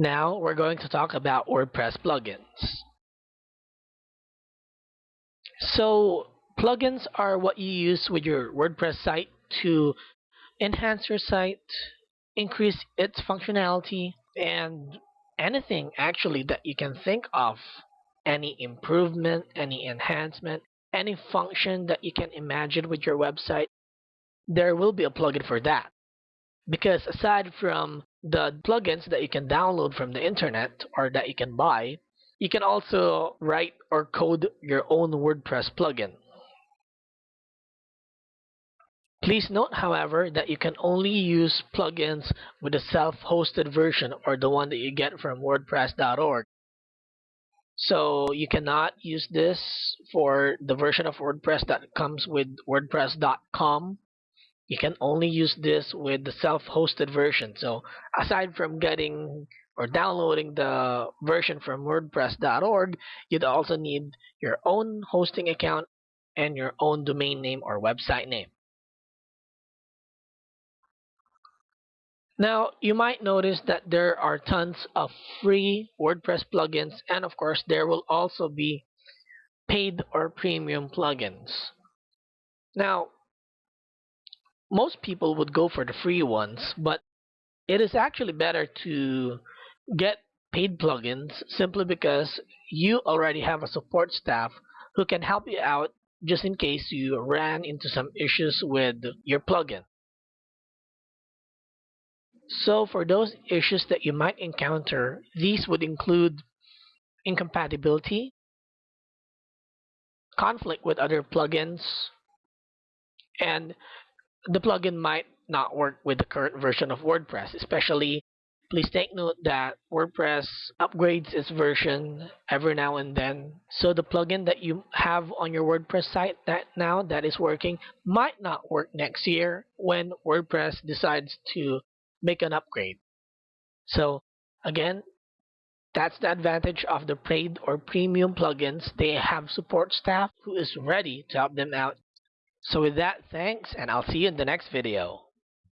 Now we're going to talk about WordPress plugins. So plugins are what you use with your WordPress site to enhance your site, increase its functionality, and anything actually that you can think of. Any improvement, any enhancement, any function that you can imagine with your website, there will be a plugin for that. Because aside from the plugins that you can download from the internet or that you can buy, you can also write or code your own WordPress plugin. Please note, however, that you can only use plugins with the self-hosted version or the one that you get from WordPress.org. So you cannot use this for the version of WordPress that comes with WordPress.com you can only use this with the self-hosted version. So aside from getting or downloading the version from WordPress.org, you'd also need your own hosting account and your own domain name or website name. Now, you might notice that there are tons of free WordPress plugins, and of course, there will also be paid or premium plugins. Now, most people would go for the free ones, but it is actually better to get paid plugins simply because you already have a support staff who can help you out just in case you ran into some issues with your plugin. So for those issues that you might encounter, these would include incompatibility, conflict with other plugins, and the plugin might not work with the current version of WordPress, especially please take note that WordPress upgrades its version every now and then. So the plugin that you have on your WordPress site that now that is working might not work next year when WordPress decides to make an upgrade. So again, that's the advantage of the paid or premium plugins. They have support staff who is ready to help them out so with that, thanks, and I'll see you in the next video.